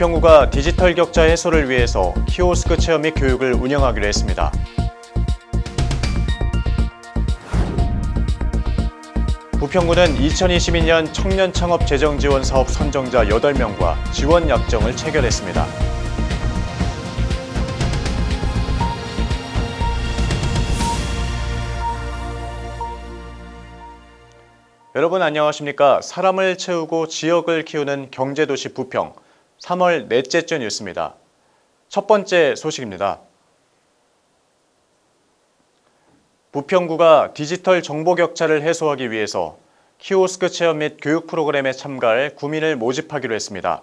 부평구가 디지털 격차 해소를 위해서 키오스크 체험 및 교육을 운영하기로 했습니다. 부평구는 2022년 청년 창업 재정 지원 사업 선정자 8명과 지원 약정을 체결했습니다. 여러분 안녕하십니까? 사람을 채우고 지역을 키우는 경제도시 부평 3월 넷째 주 뉴스입니다. 첫 번째 소식입니다. 부평구가 디지털 정보 격차를 해소하기 위해서 키오스크 체험 및 교육 프로그램에 참가할 구민을 모집하기로 했습니다.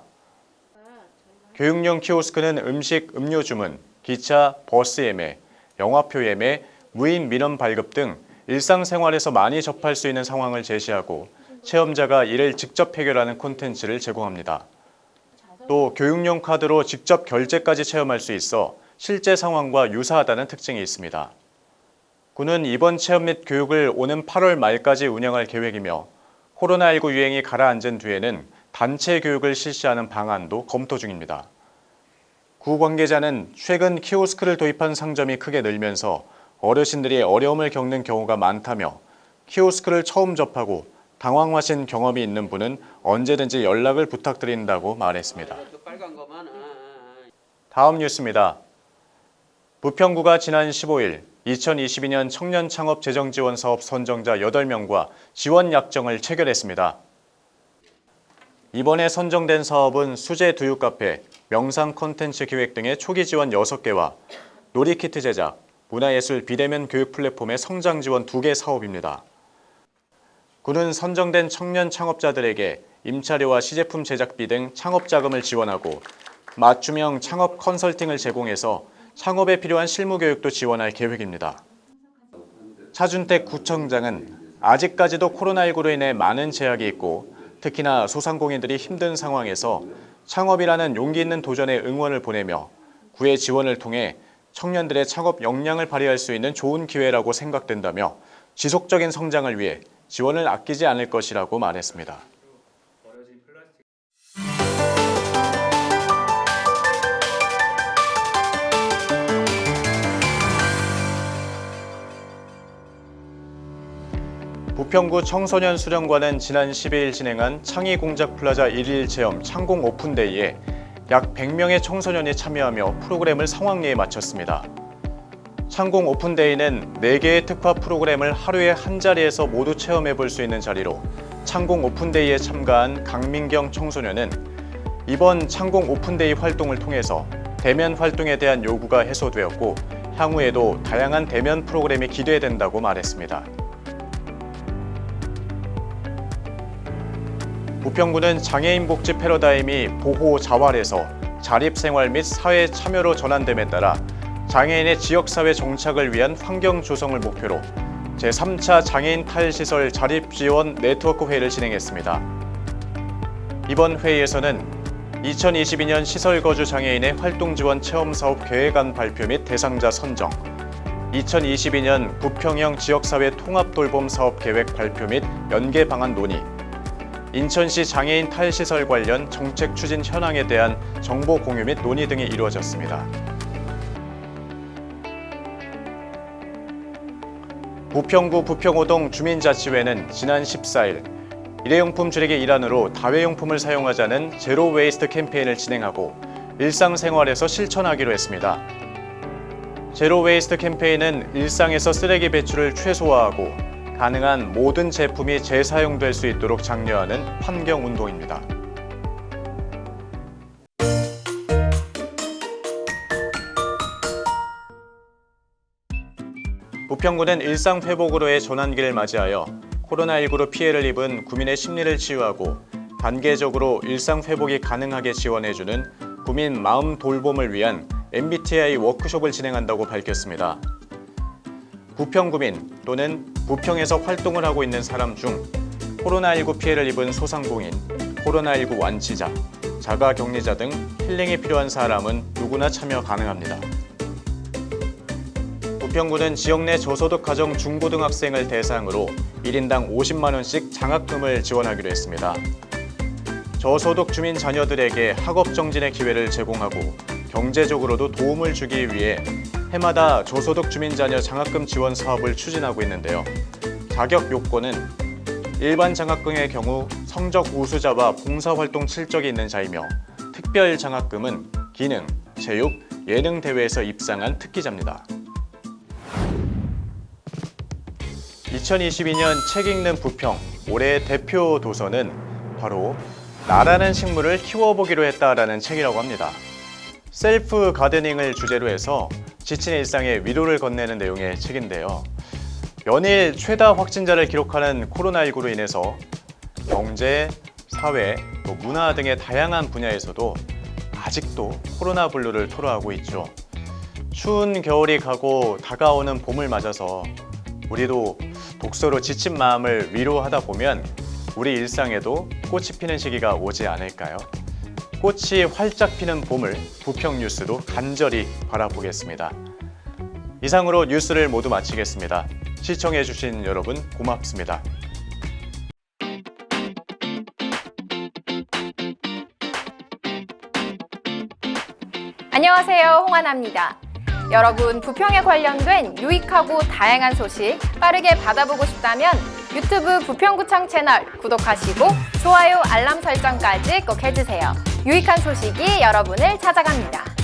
교육용 키오스크는 음식, 음료 주문, 기차, 버스 예매, 영화표 예매, 무인 민원 발급 등 일상생활에서 많이 접할 수 있는 상황을 제시하고 체험자가 이를 직접 해결하는 콘텐츠를 제공합니다. 또 교육용 카드로 직접 결제까지 체험할 수 있어 실제 상황과 유사하다는 특징이 있습니다. 군은 이번 체험 및 교육을 오는 8월 말까지 운영할 계획이며 코로나19 유행이 가라앉은 뒤에는 단체 교육을 실시하는 방안도 검토 중입니다. 구 관계자는 최근 키오스크를 도입한 상점이 크게 늘면서 어르신들이 어려움을 겪는 경우가 많다며 키오스크를 처음 접하고 당황하신 경험이 있는 분은 언제든지 연락을 부탁드린다고 말했습니다. 다음 뉴스입니다. 부평구가 지난 15일 2022년 청년 창업 재정 지원 사업 선정자 8명과 지원 약정을 체결했습니다. 이번에 선정된 사업은 수제 두유 카페, 명상 콘텐츠 기획 등의 초기 지원 6개와 놀이키트 제작, 문화예술 비대면 교육 플랫폼의 성장 지원 2개 사업입니다. 군은 선정된 청년 창업자들에게 임차료와 시제품 제작비 등 창업 자금을 지원하고 맞춤형 창업 컨설팅을 제공해서 창업에 필요한 실무 교육도 지원할 계획입니다. 차준택 구청장은 아직까지도 코로나19로 인해 많은 제약이 있고 특히나 소상공인들이 힘든 상황에서 창업이라는 용기 있는 도전에 응원을 보내며 구의 지원을 통해 청년들의 창업 역량을 발휘할 수 있는 좋은 기회라고 생각된다며 지속적인 성장을 위해 지원을 아끼지 않을 것이라고 말했습니다. 부평구 청소년 수련관은 지난 12일 진행한 창의공작플라자 1일 체험 창공 오픈데이에 약 100명의 청소년이 참여하며 프로그램을 성황리에 마쳤습니다. 창공 open day는 4개의 특화 프로그램을 하루에 한 자리에서 모두 체험해 볼 수 있는 자리로 창공 open day에 참가한 강민경 청소년은 이번 창공 open day 활동을 통해서 대면 활동에 대한 요구가 해소되었고 향후에도 다양한 대면 프로그램이 기대된다고 말했습니다. 부평구는 장애인 복지 패러다임이 보호 자활에서 자립생활 및 사회 참여로 전환됨에 따라 장애인의 지역사회 정착을 위한 환경 조성을 목표로 제3차 장애인 탈시설 자립지원 네트워크 회의를 진행했습니다. 이번 회의에서는 2022년 시설거주 장애인의 활동지원 체험사업 계획안 발표 및 대상자 선정, 2022년 부평형 지역사회 통합돌봄 사업 계획 발표 및 연계 방안 논의, 인천시 장애인 탈시설 관련 정책 추진 현황에 대한 정보 공유 및 논의 등이 이루어졌습니다. 부평구 부평오동 주민자치회는 지난 14일 일회용품 줄이기 일환으로 다회용품을 사용하자는 zero waste 캠페인을 진행하고 일상생활에서 실천하기로 했습니다. zero waste 캠페인은 일상에서 쓰레기 배출을 최소화하고 가능한 모든 제품이 재사용될 수 있도록 장려하는 환경운동입니다. 부평구는 일상회복으로의 전환기를 맞이하여 코로나19로 피해를 입은 구민의 심리를 치유하고 단계적으로 일상회복이 가능하게 지원해주는 구민 마음 돌봄을 위한 MBTI 워크숍을 진행한다고 밝혔습니다. 부평구민 또는 부평에서 활동을 하고 있는 사람 중 코로나19 피해를 입은 소상공인, 코로나19 완치자, 자가격리자 등 힐링이 필요한 사람은 누구나 참여 가능합니다. 부평구는 지역 내 저소득 가정 중고등학생을 대상으로 1인당 50만 원씩 장학금을 지원하기로 했습니다. 저소득 주민 자녀들에게 학업 정진의 기회를 제공하고 경제적으로도 도움을 주기 위해 해마다 저소득 주민 자녀 장학금 지원 사업을 추진하고 있는데요. 자격 요건은 일반 장학금의 경우 성적 우수자와 봉사활동 실적이 있는 자이며 특별 장학금은 기능, 체육, 예능 대회에서 입상한 특기자입니다. 2022년 책 읽는 부평 올해의 대표 도서는 바로 나라는 식물을 키워보기로 했다라는 책이라고 합니다. self gardening을 주제로 해서 지친 일상에 위로를 건네는 내용의 책인데요. 연일 최다 확진자를 기록하는 코로나19로 인해서 경제, 사회, 또 문화 등의 다양한 분야에서도 아직도 코로나 블루를 토로하고 있죠. 추운 겨울이 가고 다가오는 봄을 맞아서 우리도 독서로 지친 마음을 위로하다 보면 우리 일상에도 꽃이 피는 시기가 오지 않을까요? 꽃이 활짝 피는 봄을 부평 뉴스도 간절히 바라보겠습니다. 이상으로 뉴스를 모두 마치겠습니다. 시청해주신 여러분 고맙습니다. 안녕하세요. 홍하나입니다. 여러분, 부평에 관련된 유익하고 다양한 소식 빠르게 받아보고 싶다면 유튜브 부평구청 채널 구독하시고 좋아요, 알람 설정까지 꼭 해주세요. 유익한 소식이 여러분을 찾아갑니다.